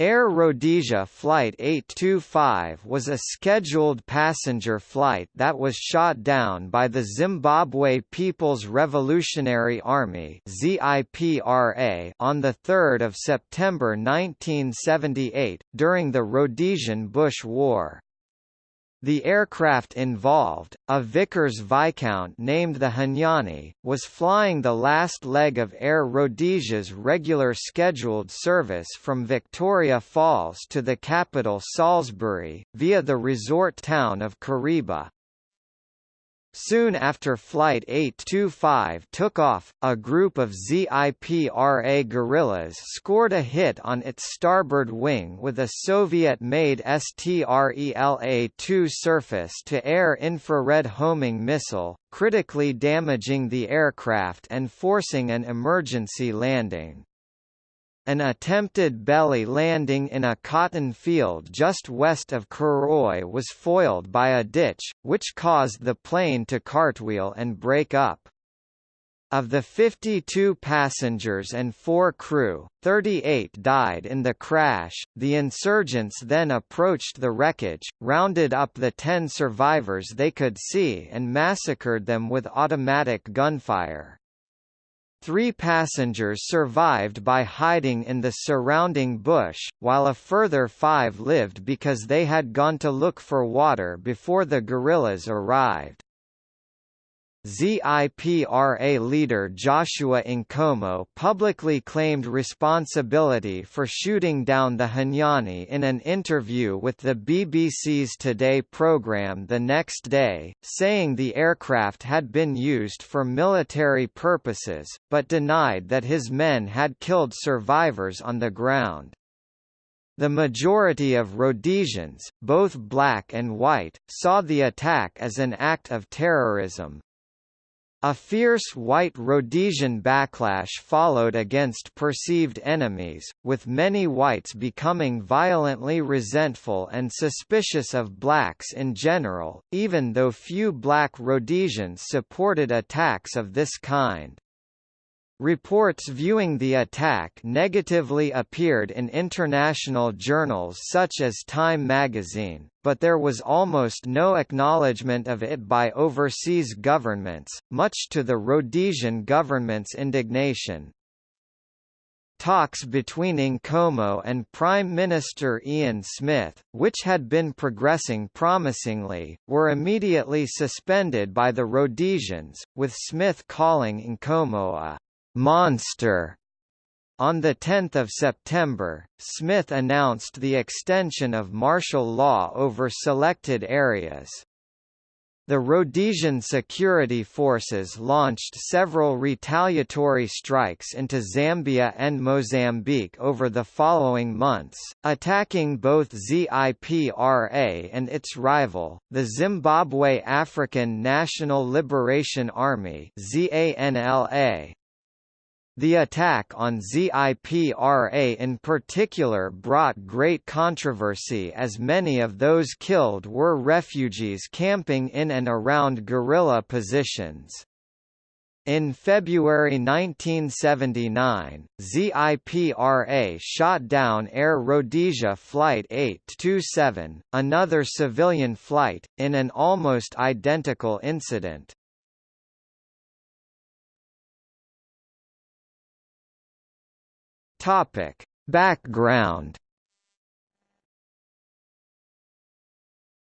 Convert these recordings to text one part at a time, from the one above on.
Air Rhodesia Flight 825 was a scheduled passenger flight that was shot down by the Zimbabwe People's Revolutionary Army on 3 September 1978, during the Rhodesian Bush War. The aircraft involved, a Vickers Viscount named the Hunyani, was flying the last leg of Air Rhodesia's regular scheduled service from Victoria Falls to the capital Salisbury, via the resort town of Kariba. Soon after Flight 825 took off, a group of ZIPRA guerrillas scored a hit on its starboard wing with a Soviet-made STRELA-2 surface-to-air infrared homing missile, critically damaging the aircraft and forcing an emergency landing. An attempted belly landing in a cotton field just west of Karoi was foiled by a ditch, which caused the plane to cartwheel and break up. Of the 52 passengers and 4 crew, 38 died in the crash. The insurgents then approached the wreckage, rounded up the 10 survivors they could see and massacred them with automatic gunfire. Three passengers survived by hiding in the surrounding bush, while a further five lived because they had gone to look for water before the guerrillas arrived. ZIPRA leader Joshua Nkomo publicly claimed responsibility for shooting down the Hunyani in an interview with the BBC's Today programme the next day, saying the aircraft had been used for military purposes, but denied that his men had killed survivors on the ground. The majority of Rhodesians, both black and white, saw the attack as an act of terrorism, a fierce white Rhodesian backlash followed against perceived enemies, with many whites becoming violently resentful and suspicious of blacks in general, even though few black Rhodesians supported attacks of this kind. Reports viewing the attack negatively appeared in international journals such as Time magazine, but there was almost no acknowledgement of it by overseas governments, much to the Rhodesian government's indignation. Talks between Nkomo and Prime Minister Ian Smith, which had been progressing promisingly, were immediately suspended by the Rhodesians, with Smith calling Nkomo a monster. On 10 September, Smith announced the extension of martial law over selected areas. The Rhodesian security forces launched several retaliatory strikes into Zambia and Mozambique over the following months, attacking both ZIPRA and its rival, the Zimbabwe African National Liberation Army ZANLA. The attack on ZIPRA in particular brought great controversy as many of those killed were refugees camping in and around guerrilla positions. In February 1979, ZIPRA shot down Air Rhodesia Flight 827, another civilian flight, in an almost identical incident. Topic: Background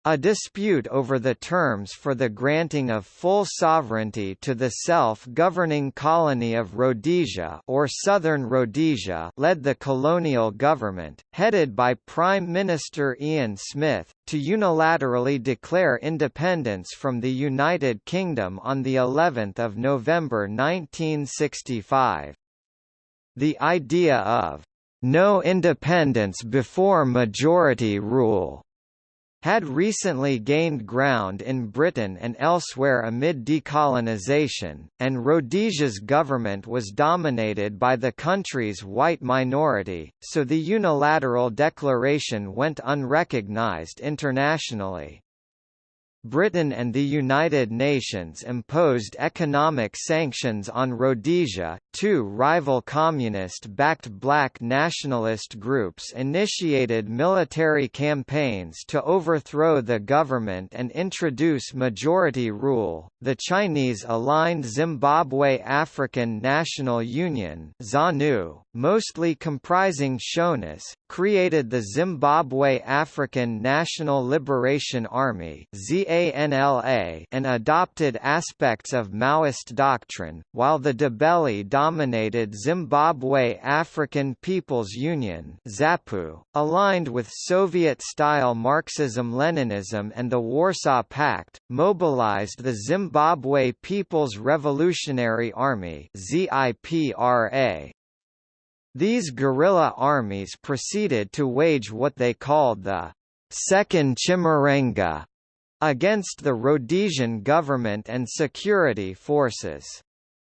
A dispute over the terms for the granting of full sovereignty to the self-governing colony of Rhodesia or Southern Rhodesia led the colonial government, headed by Prime Minister Ian Smith, to unilaterally declare independence from the United Kingdom on the 11th of November 1965. The idea of no independence before majority rule had recently gained ground in Britain and elsewhere amid decolonisation, and Rhodesia's government was dominated by the country's white minority, so the unilateral declaration went unrecognised internationally. Britain and the United Nations imposed economic sanctions on Rhodesia. Two rival communist-backed black nationalist groups initiated military campaigns to overthrow the government and introduce majority rule. The Chinese-aligned Zimbabwe African National Union (ZANU), mostly comprising Shonas, created the Zimbabwe African National Liberation Army (ZANLA) and adopted aspects of Maoist doctrine, while the Ndebele-dominated Zimbabwe African People's Union (ZAPU), aligned with Soviet-style Marxism-Leninism and the Warsaw Pact, mobilized the Zimbabwe People's Revolutionary Army (ZIPRA). These guerrilla armies proceeded to wage what they called the Second Chimurenga against the Rhodesian government and security forces.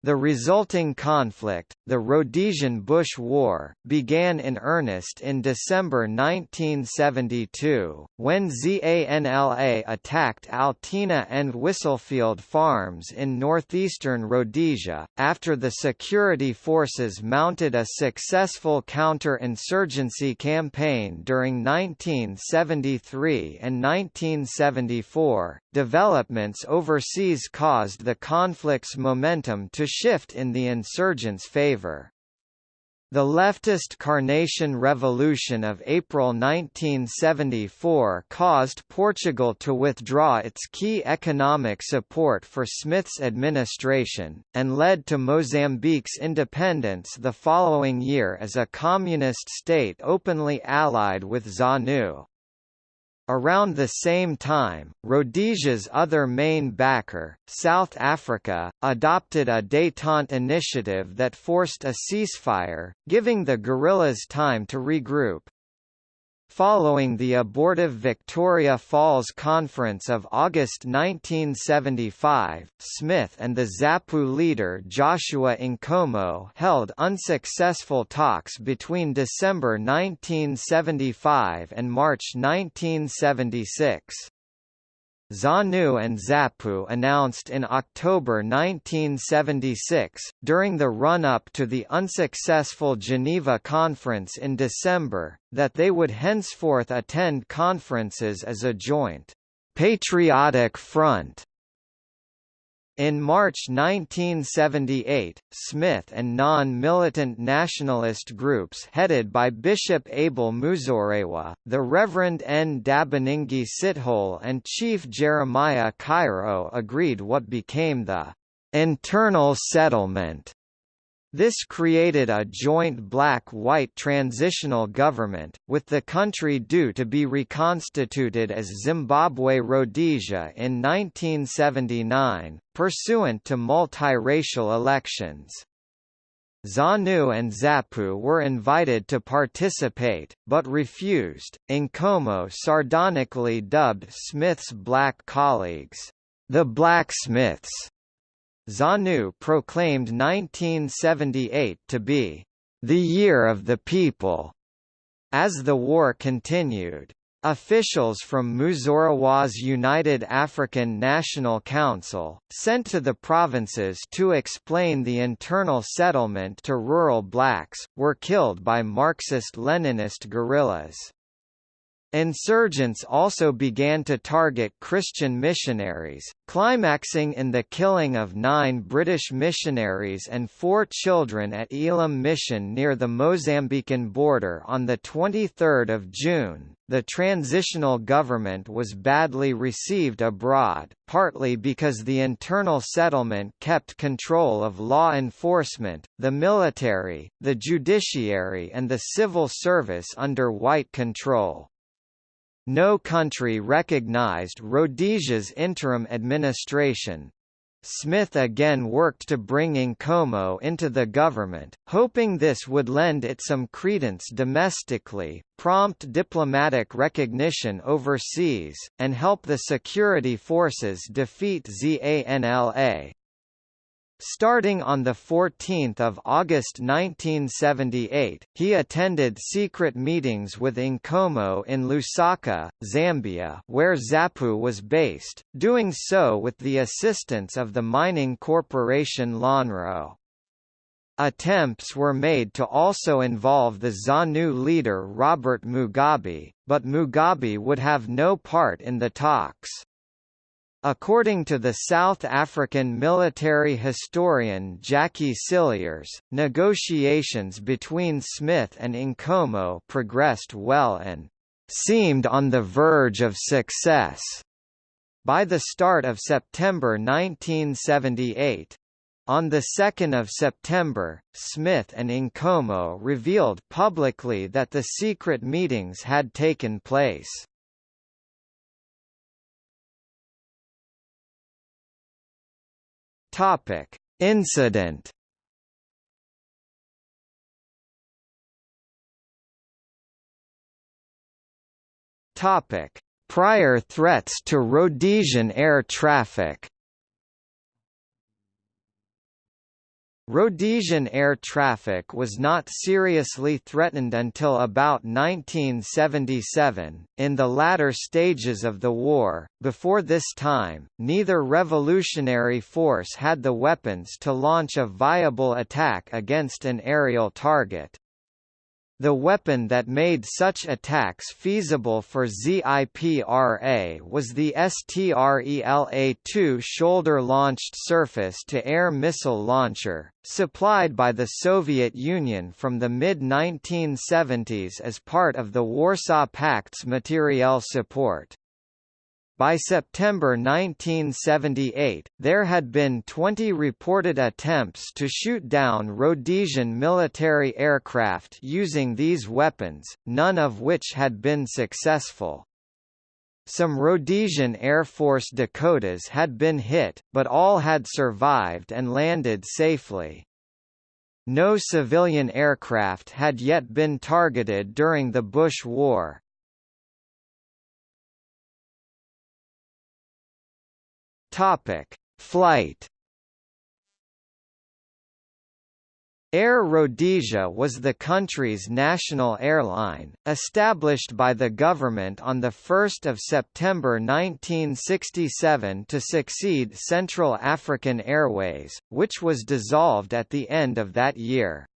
The resulting conflict, the Rhodesian Bush War, began in earnest in December 1972, when ZANLA attacked Altena and Whistlefield farms in northeastern Rhodesia, after the security forces mounted a successful counter-insurgency campaign during 1973 and 1974. Developments overseas caused the conflict's momentum to shift in the insurgents' favor. The leftist Carnation Revolution of April 1974 caused Portugal to withdraw its key economic support for Smith's administration, and led to Mozambique's independence the following year as a communist state openly allied with ZANU. Around the same time, Rhodesia's other main backer, South Africa, adopted a détente initiative that forced a ceasefire, giving the guerrillas time to regroup. Following the abortive Victoria Falls Conference of August 1975, Smith and the ZAPU leader Joshua Nkomo held unsuccessful talks between December 1975 and March 1976. ZANU and ZAPU announced in October 1976, during the run-up to the unsuccessful Geneva Conference in December, that they would henceforth attend conferences as a joint patriotic front in March 1978, Smith and non-militant nationalist groups headed by Bishop Abel Muzorewa, the Reverend Ndabaningi Sithole and Chief Jeremiah Chirau agreed what became the internal settlement this created a joint black-white transitional government, with the country due to be reconstituted as Zimbabwe-Rhodesia in 1979, pursuant to multiracial elections. ZANU and ZAPU were invited to participate, but refused. Nkomo sardonically dubbed Smith's black colleagues, the Blacksmiths, ZANU proclaimed 1978 to be the year of the people. As the war continued, Officials from Muzorewa's United African National Council, sent to the provinces to explain the internal settlement to rural blacks, were killed by Marxist-Leninist guerrillas. Insurgents also began to target Christian missionaries, climaxing in the killing of nine British missionaries and four children at Elim Mission near the Mozambican border on 23 June. The transitional government was badly received abroad, partly because the internal settlement kept control of law enforcement, the military, the judiciary and the civil service under white control. No country recognized Rhodesia's interim administration. Smith again worked to bring Nkomo into the government, hoping this would lend it some credence domestically, prompt diplomatic recognition overseas, and help the security forces defeat ZANLA. Starting on 14 August 1978, he attended secret meetings with Nkomo in Lusaka, Zambia where ZAPU was based, doing so with the assistance of the mining corporation Lonrho. Attempts were made to also involve the ZANU leader Robert Mugabe, but Mugabe would have no part in the talks. According to the South African military historian Jackie Cilliers, negotiations between Smith and Nkomo progressed well and seemed on the verge of success. By the start of September 1978, on 2 September, Smith and Nkomo revealed publicly that the secret meetings had taken place. Topic: Incident. Topic: Prior threats to Rhodesian air traffic. Rhodesian air traffic was not seriously threatened until about 1977, in the latter stages of the war. Before this time, neither revolutionary force had the weapons to launch a viable attack against an aerial target. The weapon that made such attacks feasible for ZIPRA was the STRELA-2 shoulder-launched surface-to-air missile launcher, supplied by the Soviet Union from the mid-1970s as part of the Warsaw Pact's materiel support. By September 1978, there had been 20 reported attempts to shoot down Rhodesian military aircraft using these weapons, none of which had been successful. Some Rhodesian Air Force Dakotas had been hit, but all had survived and landed safely. No civilian aircraft had yet been targeted during the Bush War. Topic: Flight. Air Rhodesia was the country's national airline, established by the government on 1 September 1967 to succeed Central African Airways, which was dissolved at the end of that year.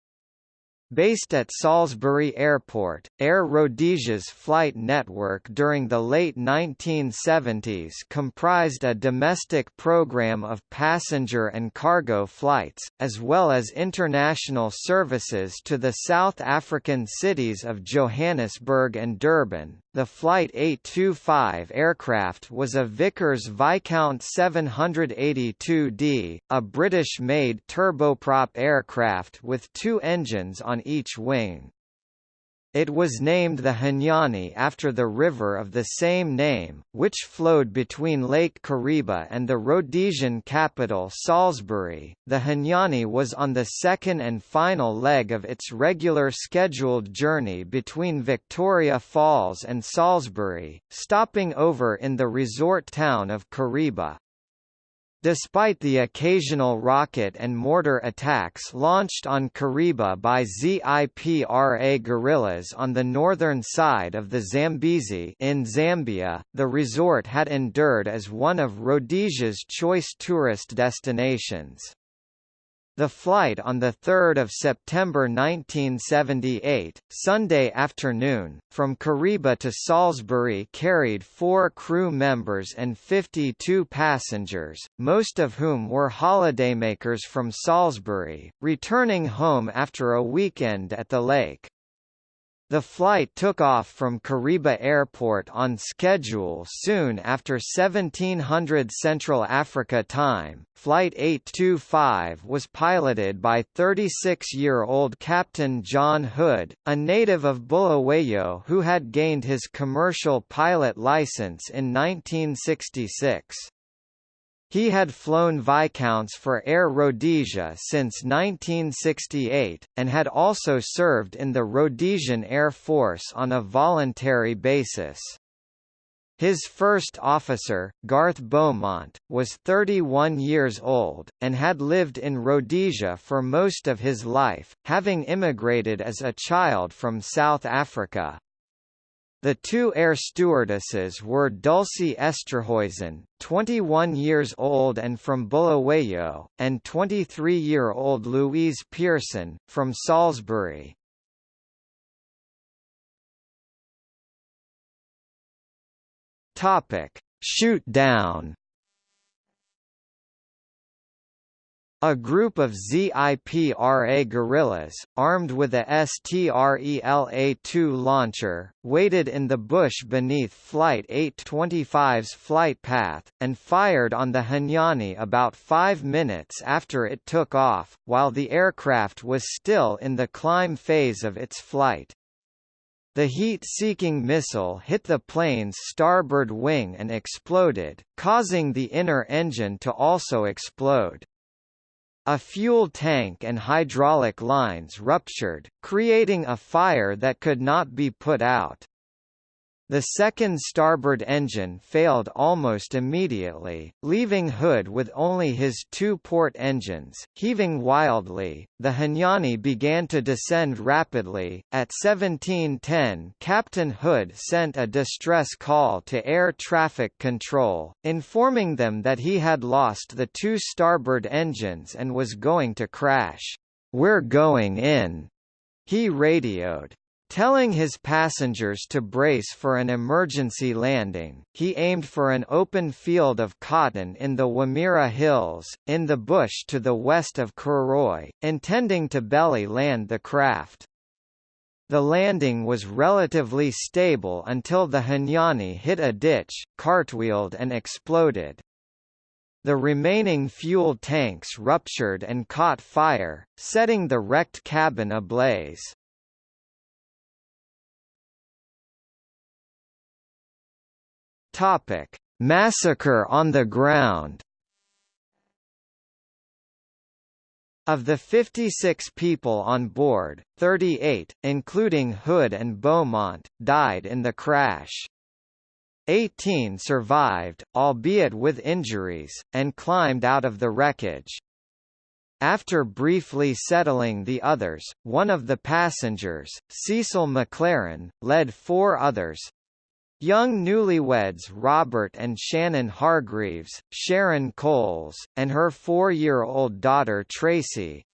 Based at Salisbury Airport, Air Rhodesia's flight network during the late 1970s comprised a domestic program of passenger and cargo flights, as well as international services to the South African cities of Johannesburg and Durban. The Flight 825 aircraft was a Vickers Viscount 782D, a British-made turboprop aircraft with two engines on each wing. It was named the Hunyani after the river of the same name, which flowed between Lake Kariba and the Rhodesian capital Salisbury. The Hunyani was on the second and final leg of its regular scheduled journey between Victoria Falls and Salisbury, stopping over in the resort town of Kariba. Despite the occasional rocket and mortar attacks launched on Kariba by ZIPRA guerrillas on the northern side of the Zambezi in Zambia, the resort had endured as one of Rhodesia's choice tourist destinations. The flight on 3 September 1978, Sunday afternoon, from Kariba to Salisbury carried four crew members and 52 passengers, most of whom were holidaymakers from Salisbury, returning home after a weekend at the lake. The flight took off from Kariba Airport on schedule soon after 1700 Central Africa time. Flight 825 was piloted by 36-year-old Captain John Hood, a native of Bulawayo who had gained his commercial pilot license in 1966. He had flown Viscounts for Air Rhodesia since 1968, and had also served in the Rhodesian Air Force on a voluntary basis. His first officer, Garth Beaumont, was 31 years old, and had lived in Rhodesia for most of his life, having immigrated as a child from South Africa. The two air stewardesses were Dulcie Esterhuizen, 21 years old and from Bulawayo, and 23-year-old Louise Pearson, from Salisbury. Topic: Shoot down. A group of ZIPRA guerrillas, armed with a STRELA-2 launcher, waited in the bush beneath Flight 825's flight path, and fired on the Hunyani about five minutes after it took off, while the aircraft was still in the climb phase of its flight. The heat-seeking missile hit the plane's starboard wing and exploded, causing the inner engine to also explode. A fuel tank and hydraulic lines ruptured, creating a fire that could not be put out. The second starboard engine failed almost immediately, leaving Hood with only his two port engines, heaving wildly. The Hunyani began to descend rapidly. At 1710, Captain Hood sent a distress call to air traffic control, informing them that he had lost the two starboard engines and was going to crash. We're going in, he radioed. Telling his passengers to brace for an emergency landing, he aimed for an open field of cotton in the Whamira Hills, in the bush to the west of Karoi, intending to belly land the craft. The landing was relatively stable until the Hunyani hit a ditch, cartwheeled and exploded. The remaining fuel tanks ruptured and caught fire, setting the wrecked cabin ablaze. Topic: Massacre on the ground. Of the 56 people on board, 38, including Hood and Beaumont, died in the crash. 18 survived, albeit with injuries, and climbed out of the wreckage. After briefly settling the others, one of the passengers, Cecil McLaren, led four others, Young newlyweds Robert and Shannon Hargreaves, Sharon Coles, and her four-year-old daughter Tracy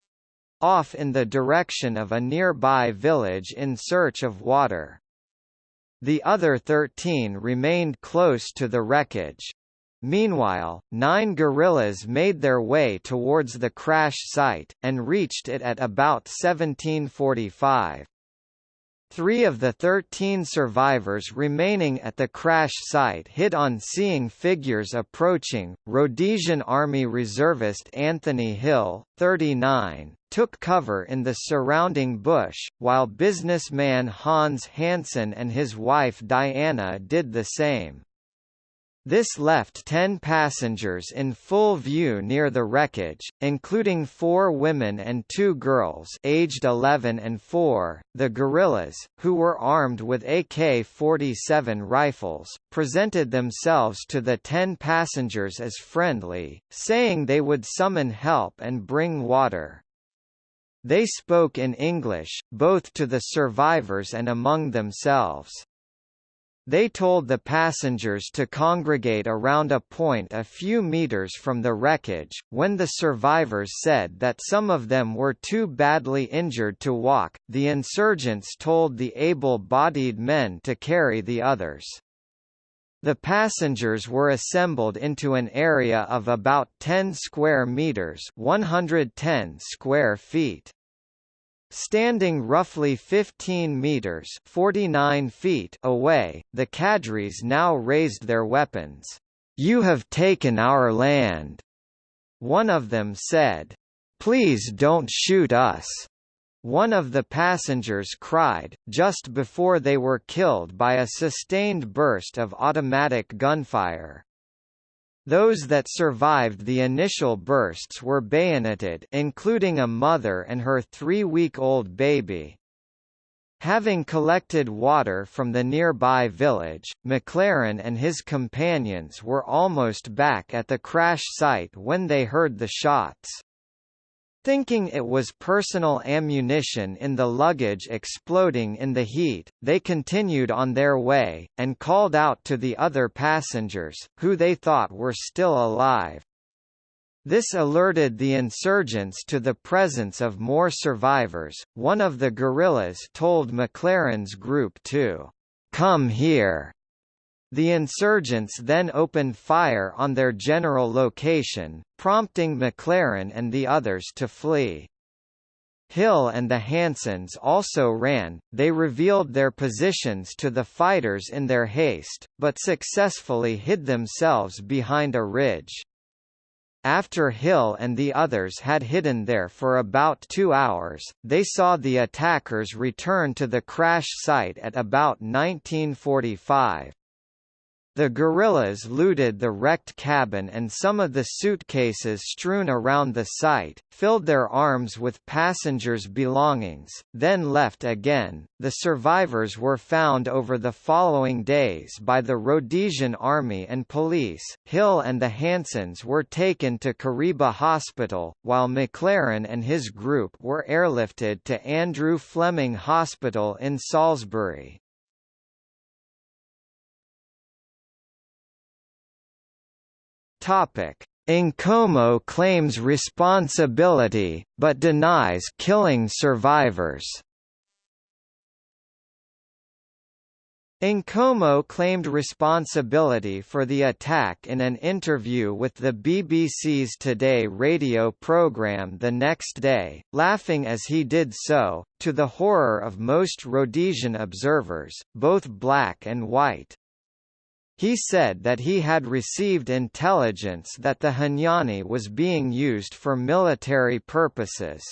off in the direction of a nearby village in search of water. The other 13 remained close to the wreckage. Meanwhile, nine guerrillas made their way towards the crash site, and reached it at about 1745. Three of the 13 survivors remaining at the crash site hid on seeing figures approaching. Rhodesian Army reservist Anthony Hill, 39, took cover in the surrounding bush, while businessman Hans Hansen and his wife Diana did the same. This left ten passengers in full view near the wreckage, including four women and two girls aged 11 and 4. The guerrillas, who were armed with AK-47 rifles, presented themselves to the ten passengers as friendly, saying they would summon help and bring water. They spoke in English, both to the survivors and among themselves. They told the passengers to congregate around a point a few meters from the wreckage, when the survivors said that some of them were too badly injured to walk, the insurgents told the able-bodied men to carry the others. The passengers were assembled into an area of about 10 square meters 110 square feet. Standing roughly 15 meters 49 feet away, the cadres now raised their weapons. "You have taken our land," one of them said. "Please don't shoot us." One of the passengers cried, just before they were killed by a sustained burst of automatic gunfire. Those that survived the initial bursts were bayoneted including a mother and her three-week-old baby. Having collected water from the nearby village, McLaren and his companions were almost back at the crash site when they heard the shots. Thinking it was personal ammunition in the luggage exploding in the heat, they continued on their way, and called out to the other passengers, who they thought were still alive. This alerted the insurgents to the presence of more survivors. One of the guerrillas told McLaren's group to come here. The insurgents then opened fire on their general location, prompting McLaren and the others to flee. Hill and the Hansens also ran, they revealed their positions to the fighters in their haste, but successfully hid themselves behind a ridge. After Hill and the others had hidden there for about two hours, they saw the attackers return to the crash site at about 1945. The guerrillas looted the wrecked cabin and some of the suitcases strewn around the site, filled their arms with passengers' belongings, then left again. The survivors were found over the following days by the Rhodesian Army and police. Hill and the Hansens were taken to Kariba Hospital, while McLaren and his group were airlifted to Andrew Fleming Hospital in Salisbury. Topic: claims responsibility, but denies killing survivors. Nkomo claimed responsibility for the attack in an interview with the BBC's Today radio programme the next day, laughing as he did so, to the horror of most Rhodesian observers, both black and white. He said that he had received intelligence that the Hunyani was being used for military purposes.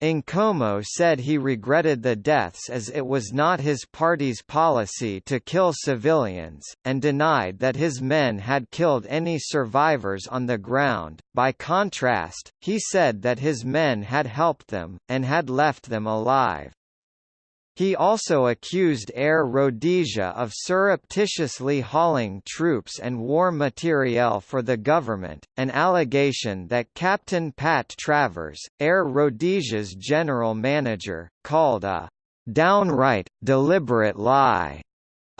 Nkomo said he regretted the deaths as it was not his party's policy to kill civilians, and denied that his men had killed any survivors on the ground. By contrast, he said that his men had helped them, and had left them alive. He also accused Air Rhodesia of surreptitiously hauling troops and war materiel for the government, an allegation that Captain Pat Travers, Air Rhodesia's general manager, called a downright, deliberate lie.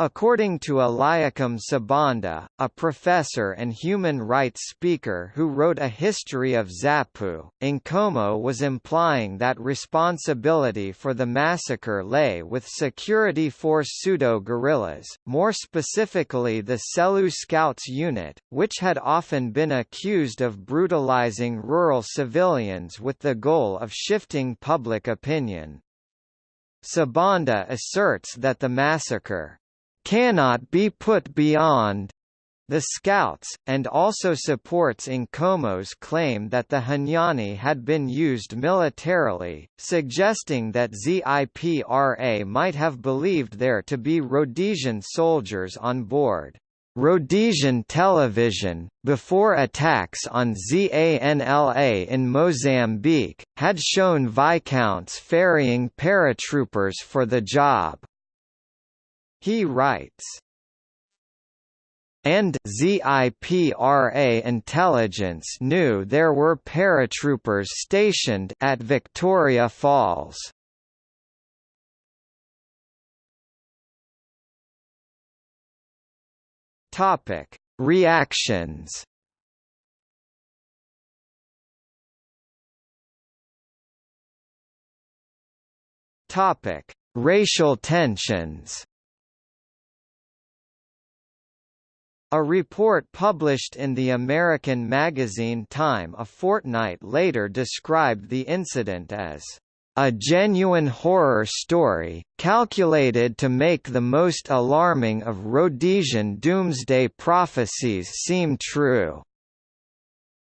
According to Eliakim Sibanda, a professor and human rights speaker who wrote a history of Zapu, Nkomo was implying that responsibility for the massacre lay with security force pseudo-guerrillas, more specifically the Selous Scouts unit, which had often been accused of brutalizing rural civilians with the goal of shifting public opinion. Sibanda asserts that the massacre cannot be put beyond the Scouts, and also supports Nkomo's claim that the Hunyani had been used militarily, suggesting that ZIPRA might have believed there to be Rhodesian soldiers on board. Rhodesian television, before attacks on ZANLA in Mozambique, had shown Viscounts ferrying paratroopers for the job. He writes, and ZIPRA intelligence knew there were paratroopers stationed at Victoria Falls. Topic: Reactions. Topic: Racial tensions. A report published in the American magazine Time a fortnight later described the incident as a genuine horror story, calculated to make the most alarming of Rhodesian doomsday prophecies seem true.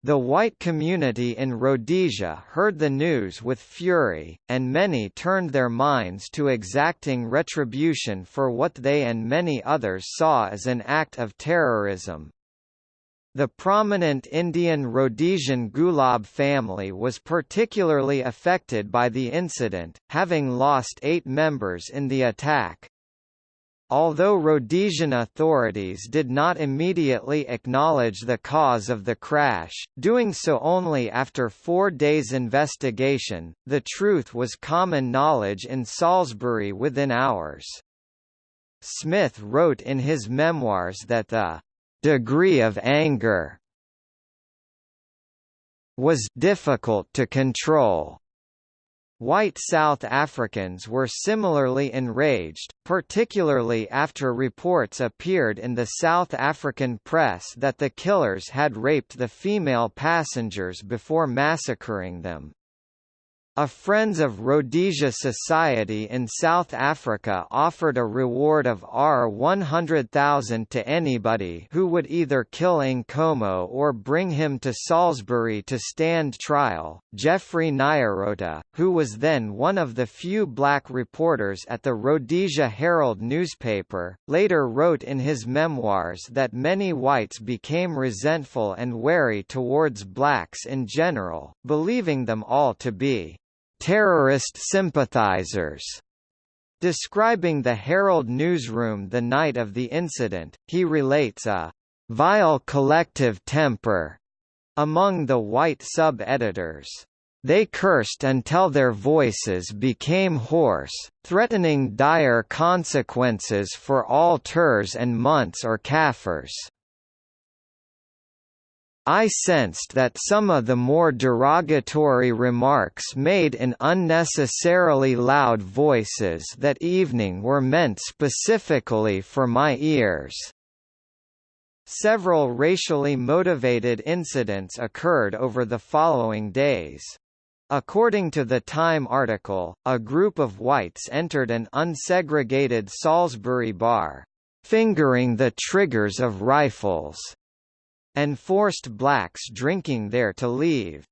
The white community in Rhodesia heard the news with fury, and many turned their minds to exacting retribution for what they and many others saw as an act of terrorism. The prominent Indian Rhodesian Gulab family was particularly affected by the incident, having lost eight members in the attack. Although Rhodesian authorities did not immediately acknowledge the cause of the crash, doing so only after four days' investigation, the truth was common knowledge in Salisbury within hours. Smith wrote in his memoirs that the degree of anger was difficult to control. White South Africans were similarly enraged, particularly after reports appeared in the South African press that the killers had raped the female passengers before massacring them. A Friends of Rhodesia Society in South Africa offered a reward of R100,000 to anybody who would either kill Nkomo or bring him to Salisbury to stand trial. Geoffrey Nyarota, who was then one of the few black reporters at the Rhodesia Herald newspaper, later wrote in his memoirs that many whites became resentful and wary towards blacks in general, believing them all to be terrorist sympathizers. Describing the Herald newsroom the night of the incident, he relates a vile collective temper among the white sub-editors. They cursed until their voices became hoarse, threatening dire consequences for all terrs and Munts or Kaffirs. I sensed that some of the more derogatory remarks made in unnecessarily loud voices that evening were meant specifically for my ears. Several racially motivated incidents occurred over the following days. According to the Time article, a group of whites entered an unsegregated Salisbury bar, fingering the triggers of rifles and forced blacks drinking there to leave.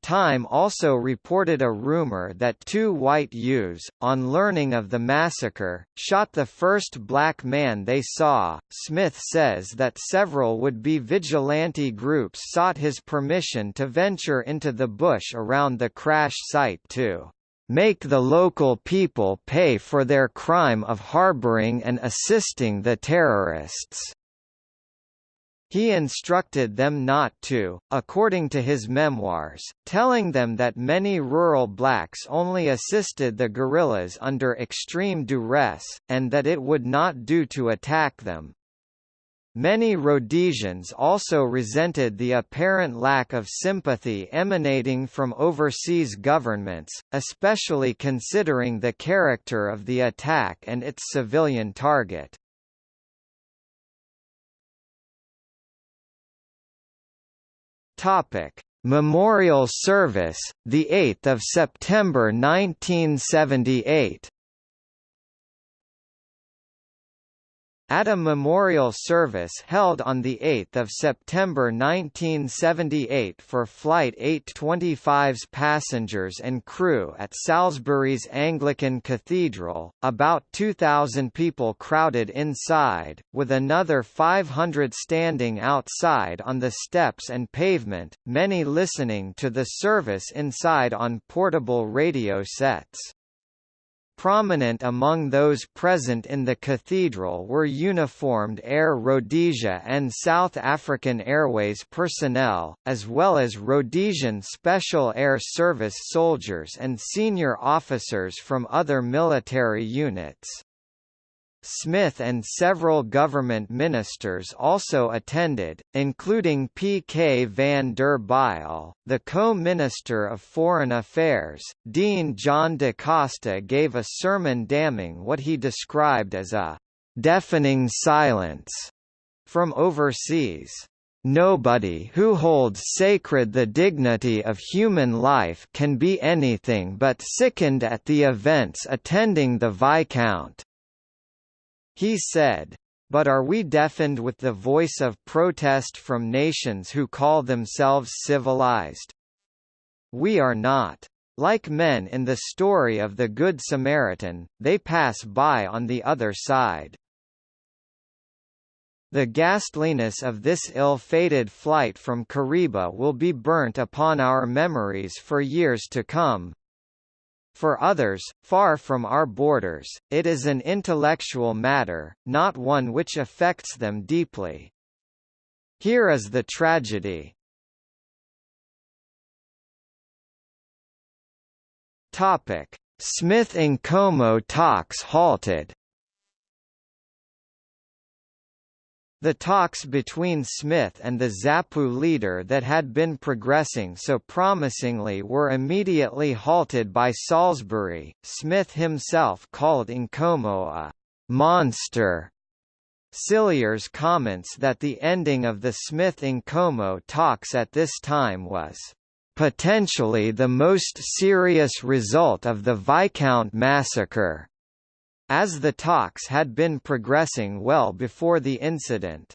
Time also reported a rumor that two white youths, on learning of the massacre, shot the first black man they saw. Smith says that several would be vigilante groups sought his permission to venture into the bush around the crash site to make the local people pay for their crime of harboring and assisting the terrorists. He instructed them not to, according to his memoirs, telling them that many rural blacks only assisted the guerrillas under extreme duress, and that it would not do to attack them. Many Rhodesians also resented the apparent lack of sympathy emanating from overseas governments, especially considering the character of the attack and its civilian target. Topic: Memorial Service, the 8th of September 1978. At a memorial service held on 8 September 1978 for Flight 825's passengers and crew at Salisbury's Anglican Cathedral, about 2,000 people crowded inside, with another 500 standing outside on the steps and pavement, many listening to the service inside on portable radio sets. Prominent among those present in the cathedral were uniformed Air Rhodesia and South African Airways personnel, as well as Rhodesian Special Air Service soldiers and senior officers from other military units. Smith and several government ministers also attended, including P. K. van der Bijl, the co-minister of Foreign Affairs. Dean John da Costa gave a sermon damning what he described as a deafening silence from overseas. Nobody who holds sacred the dignity of human life can be anything but sickened at the events attending the Viscount. He said, but are we deafened with the voice of protest from nations who call themselves civilized? We are not. Like men in the story of the Good Samaritan, they pass by on the other side. The ghastliness of this ill-fated flight from Kariba will be burnt upon our memories for years to come. For others, far from our borders, it is an intellectual matter, not one which affects them deeply. Here is the tragedy. Topic: Smith Nkomo talks halted. The talks between Smith and the ZAPU leader that had been progressing so promisingly were immediately halted by Salisbury. Smith himself called Nkomo a monster. Cilliers comments that the ending of the Smith-Nkomo talks at this time was potentially the most serious result of the Viscount massacre as the talks had been progressing well before the incident.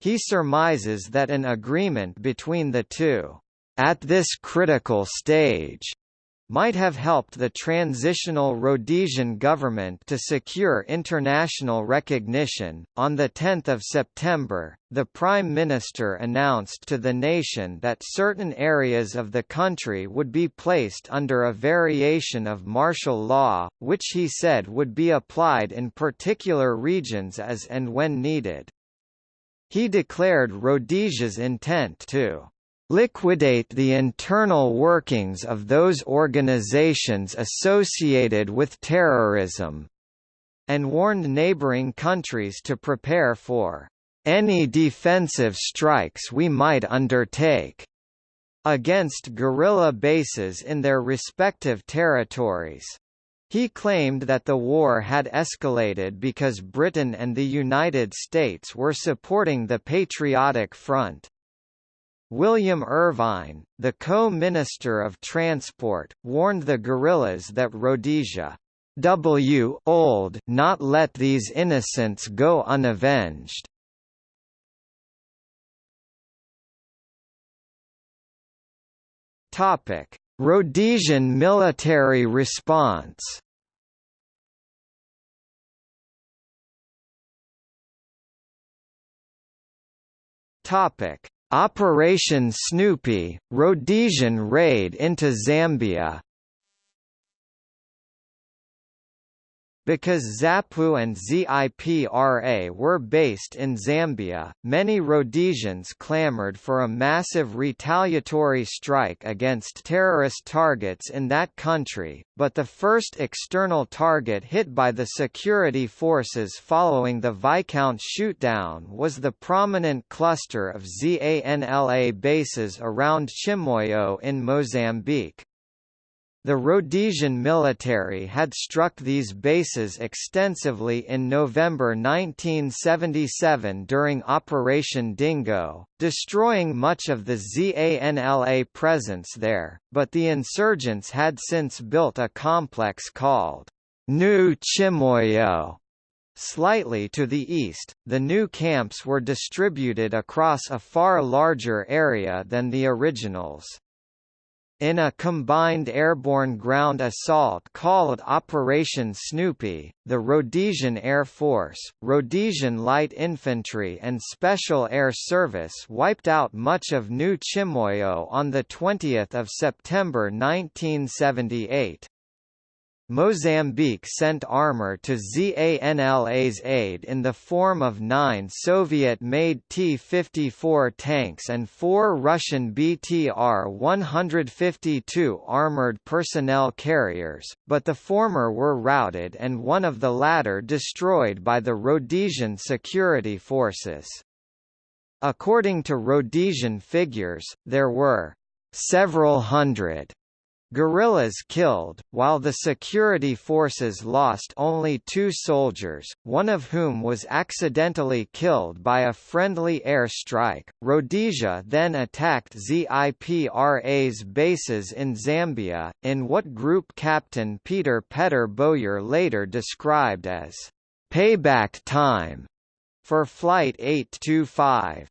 He surmises that an agreement between the two, at this critical stage, might have helped the transitional Rhodesian government to secure international recognition. On the 10th of September, the Prime Minister announced to the nation that certain areas of the country would be placed under a variation of martial law, which he said would be applied in particular regions as and when needed. He declared Rhodesia's intent to liquidate the internal workings of those organizations associated with terrorism, and warned neighboring countries to prepare for any defensive strikes we might undertake against guerrilla bases in their respective territories. He claimed that the war had escalated because Britain and the United States were supporting the Patriotic Front. William Irvine, the co-minister of transport, warned the guerrillas that Rhodesia W old not let these innocents go unavenged. Topic: Rhodesian military response. Topic: Operation Snoopy, Rhodesian raid into Zambia Because ZAPU and ZIPRA were based in Zambia, many Rhodesians clamored for a massive retaliatory strike against terrorist targets in that country, but the first external target hit by the security forces following the Viscount shootdown was the prominent cluster of ZANLA bases around Chimoio in Mozambique. The Rhodesian military had struck these bases extensively in November 1977 during Operation Dingo, destroying much of the ZANLA presence there, but the insurgents had since built a complex called New Chimoio. Slightly to the east, the new camps were distributed across a far larger area than the originals. In a combined airborne ground assault called Operation Snoopy, the Rhodesian Air Force, Rhodesian Light Infantry and Special Air Service wiped out much of New Chimoio on 20 September 1978. Mozambique sent armor to ZANLA's aid in the form of nine Soviet-made T-54 tanks and four Russian BTR-152 armored personnel carriers, but the former were routed and one of the latter destroyed by the Rhodesian security forces. According to Rhodesian figures, there were several hundred Guerrillas killed, while the security forces lost only two soldiers, one of whom was accidentally killed by a friendly air strike. Rhodesia then attacked ZIPRA's bases in Zambia, in what Group Captain Peter Petter Bowyer later described as payback time for Flight 825.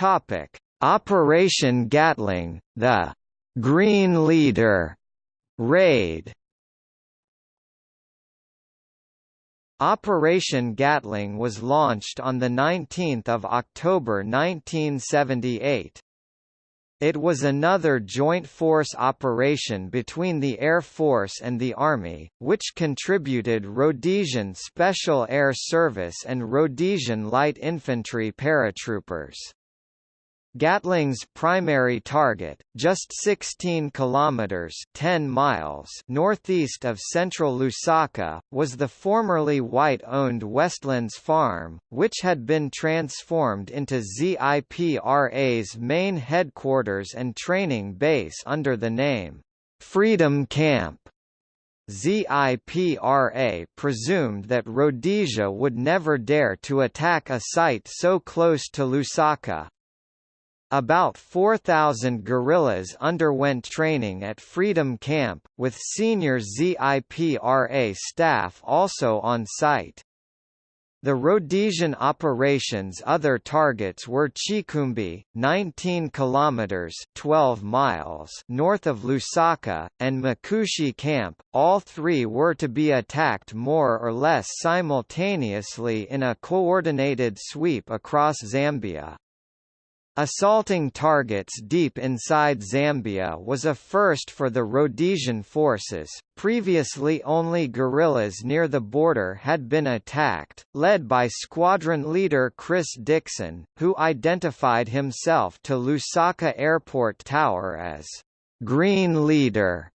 Topic: Operation Gatling, the Green Leader raid. Operation Gatling was launched on 19 October 1978. It was another joint force operation between the Air Force and the Army, which contributed Rhodesian Special Air Service and Rhodesian Light Infantry paratroopers. Gatling's primary target, just 16 kilometers (10 miles) northeast of central Lusaka, was the formerly white-owned Westlands Farm, which had been transformed into ZIPRA's main headquarters and training base under the name Freedom Camp. ZIPRA presumed that Rhodesia would never dare to attack a site so close to Lusaka, about 4,000 guerrillas underwent training at Freedom Camp, with senior ZIPRA staff also on site. The Rhodesian operations' other targets were Chikumbi, 19 kilometers (12 miles) north of Lusaka, and Makushi Camp. All three were to be attacked more or less simultaneously in a coordinated sweep across Zambia. Assaulting targets deep inside Zambia was a first for the Rhodesian forces. Previously only guerrillas near the border had been attacked, led by squadron leader Chris Dixon, who identified himself to Lusaka Airport Tower as Green Leader.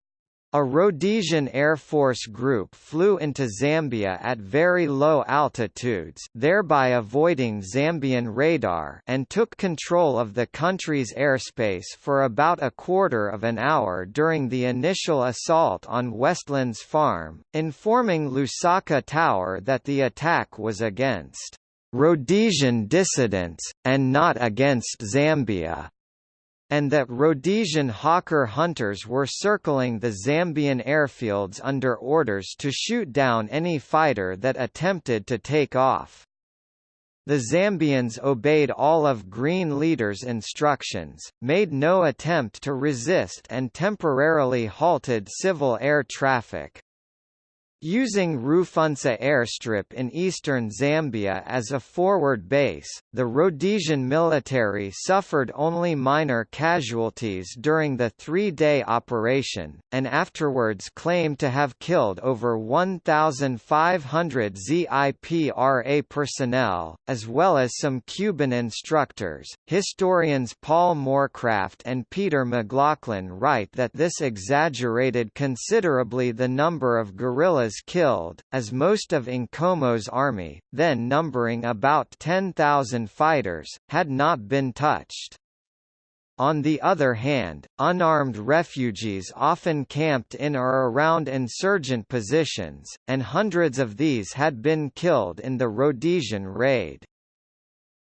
A Rhodesian Air Force group flew into Zambia at very low altitudes thereby avoiding Zambian radar and took control of the country's airspace for about a quarter of an hour during the initial assault on Westlands Farm, informing Lusaka Tower that the attack was against Rhodesian dissidents, and not against Zambia and that Rhodesian Hawker hunters were circling the Zambian airfields under orders to shoot down any fighter that attempted to take off. The Zambians obeyed all of Green Leader's instructions, made no attempt to resist and temporarily halted civil air traffic. Using Rufunsa airstrip in eastern Zambia as a forward base, the Rhodesian military suffered only minor casualties during the three-day operation, and afterwards claimed to have killed over 1,500 ZIPRA personnel, as well as some Cuban instructors. Historians Paul Moorcraft and Peter McLaughlin write that this exaggerated considerably the number of guerrillas killed, as most of Nkomo's army, then numbering about 10,000 fighters, had not been touched. On the other hand, unarmed refugees often camped in or around insurgent positions, and hundreds of these had been killed in the Rhodesian raid.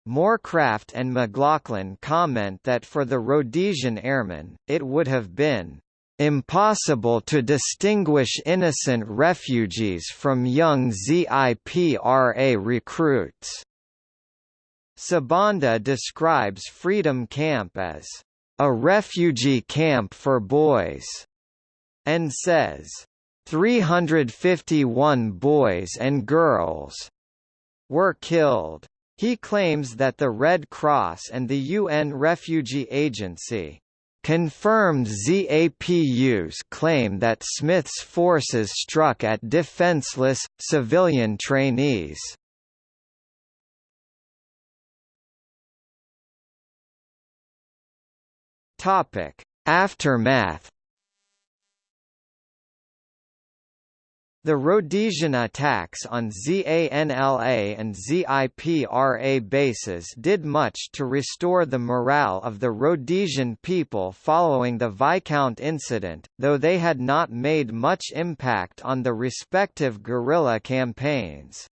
Moorcraft and McLaughlin comment that for the Rhodesian airmen, it would have been Impossible to distinguish innocent refugees from young ZIPRA recruits. Sibanda describes Freedom Camp as a refugee camp for boys, and says, 351 boys and girls were killed. He claims that the Red Cross and the UN Refugee Agency Confirmed ZAPU's claim that Smith's forces struck at defenseless, civilian trainees. Aftermath The Rhodesian attacks on ZANLA and ZIPRA bases did much to restore the morale of the Rhodesian people following the Viscount incident, though they had not made much impact on the respective guerrilla campaigns.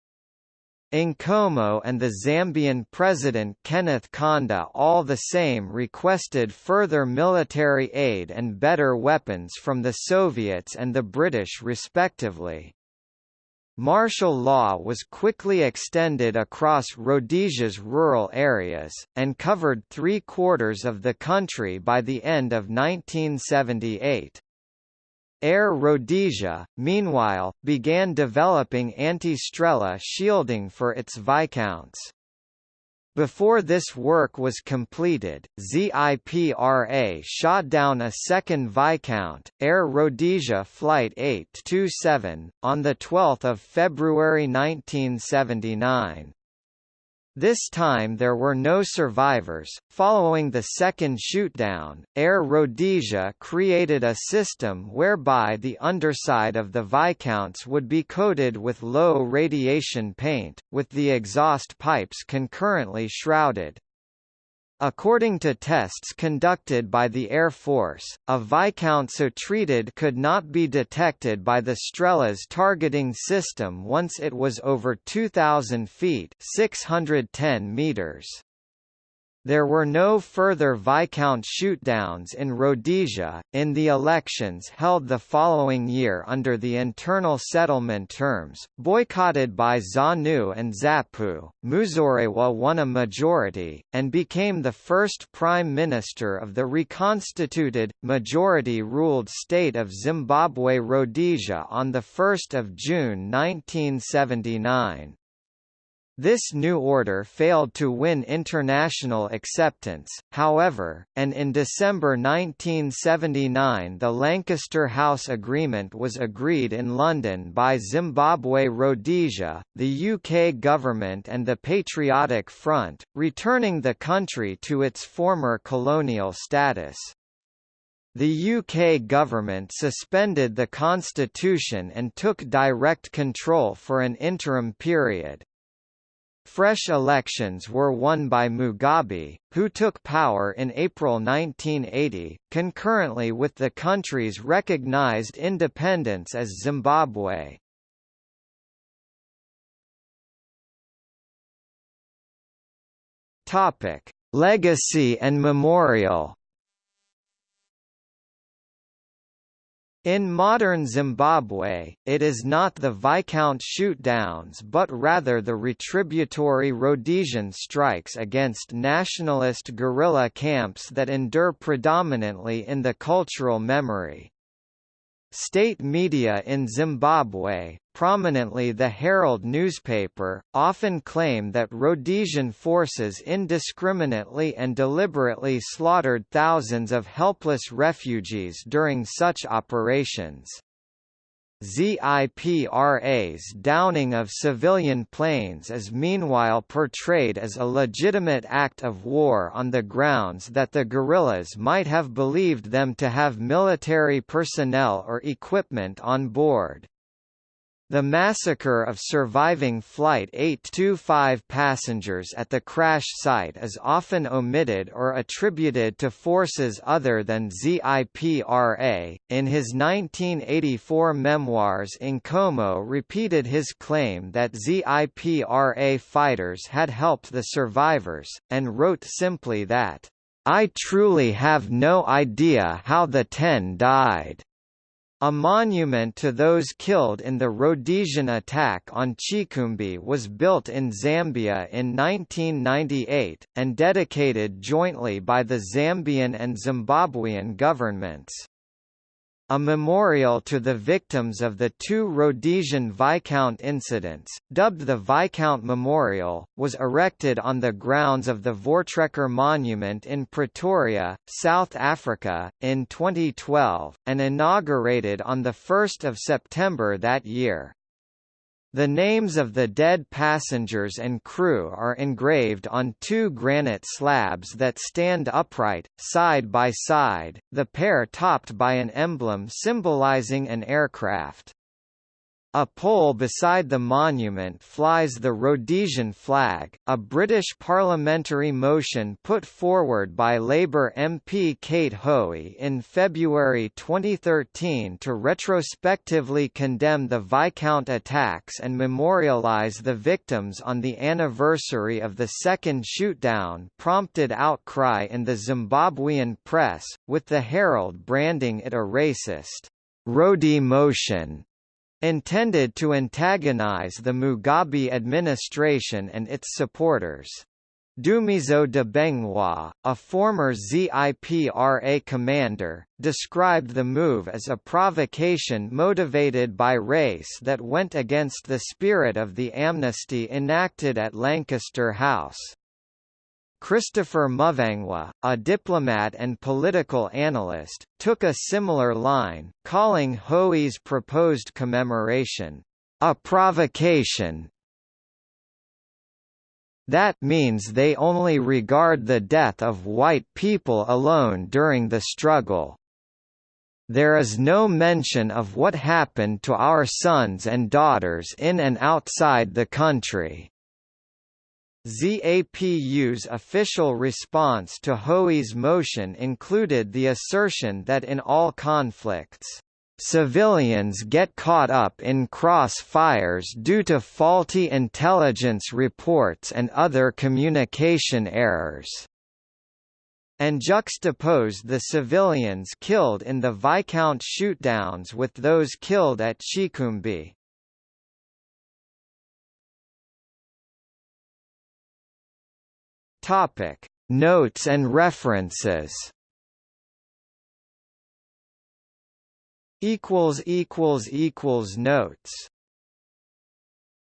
Nkomo and the Zambian President Kenneth Kaunda all the same requested further military aid and better weapons from the Soviets and the British respectively. Martial law was quickly extended across Rhodesia's rural areas, and covered three-quarters of the country by the end of 1978. Air Rhodesia, meanwhile, began developing anti-Strela shielding for its Viscounts. Before this work was completed, ZIPRA shot down a second Viscount, Air Rhodesia Flight 827, on 12 February 1979. This time there were no survivors. Following the second shootdown, Air Rhodesia created a system whereby the underside of the Viscounts would be coated with low radiation paint, with the exhaust pipes concurrently shrouded. According to tests conducted by the Air Force, a Viscount so treated could not be detected by the Strela's targeting system once it was over 2,000 feet 610 meters. There were no further Viscount shootdowns in Rhodesia. In the elections held the following year under the internal settlement terms, boycotted by ZANU and ZAPU, Muzorewa won a majority, and became the first prime minister of the reconstituted, majority-ruled state of Zimbabwe Rhodesia on 1 June 1979. This new order failed to win international acceptance, however, and in December 1979 the Lancaster House Agreement was agreed in London by Zimbabwe Rhodesia, the UK government and the Patriotic Front, returning the country to its former colonial status. The UK government suspended the constitution and took direct control for an interim period. Fresh elections were won by Mugabe, who took power in April 1980, concurrently with the country's recognized independence as Zimbabwe. Topic: Legacy and Memorial In modern Zimbabwe, it is not the Viscount shootdowns but rather the retributory Rhodesian strikes against nationalist guerrilla camps that endure predominantly in the cultural memory. State media in Zimbabwe, prominently the Herald newspaper, often claim that Rhodesian forces indiscriminately and deliberately slaughtered thousands of helpless refugees during such operations. ZIPRA's downing of civilian planes is meanwhile portrayed as a legitimate act of war on the grounds that the guerrillas might have believed them to have military personnel or equipment on board. The massacre of surviving Flight 825 passengers at the crash site is often omitted or attributed to forces other than ZIPRA. In his 1984 memoirs Nkomo repeated his claim that ZIPRA fighters had helped the survivors, and wrote simply that, I truly have no idea how the ten died. A monument to those killed in the Rhodesian attack on Chikumbi was built in Zambia in 1998, and dedicated jointly by the Zambian and Zimbabwean governments. A memorial to the victims of the two Rhodesian Viscount incidents, dubbed the Viscount Memorial, was erected on the grounds of the Voortrekker Monument in Pretoria, South Africa, in 2012, and inaugurated on 1 September that year. The names of the dead passengers and crew are engraved on two granite slabs that stand upright, side by side, the pair topped by an emblem symbolizing an aircraft. A pole beside the monument flies the Rhodesian flag, a British parliamentary motion put forward by Labour MP Kate Hoey in February 2013 to retrospectively condemn the Viscount attacks and memorialise the victims on the anniversary of the second shootdown prompted outcry in the Zimbabwean press, with the Herald branding it a racist, Rhode motion intended to antagonize the Mugabe administration and its supporters. Dumiso Dabengwa, a former ZIPRA commander, described the move as a provocation motivated by race that went against the spirit of the amnesty enacted at Lancaster House. Christopher Mutsvangwa, a diplomat and political analyst, took a similar line, calling Hoey's proposed commemoration, "...a provocation that means they only regard the death of white people alone during the struggle. There is no mention of what happened to our sons and daughters in and outside the country. ZAPU's official response to Hoey's motion included the assertion that in all conflicts Civilians get caught up in crossfires due to faulty intelligence reports and other communication errors and juxtaposed the civilians killed in the Viscount shootdowns with those killed at Chikumbi. Topic: Notes and references. equals equals equals notes